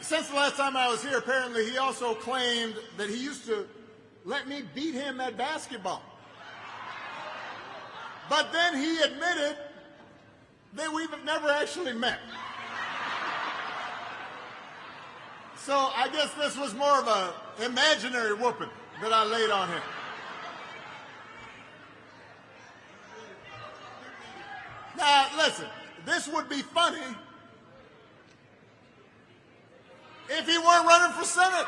Since the last time I was here, apparently he also claimed that he used to let me beat him at basketball. But then he admitted that we've never actually met. So I guess this was more of an imaginary whooping that I laid on him. Now, listen, this would be funny if he weren't running for Senate.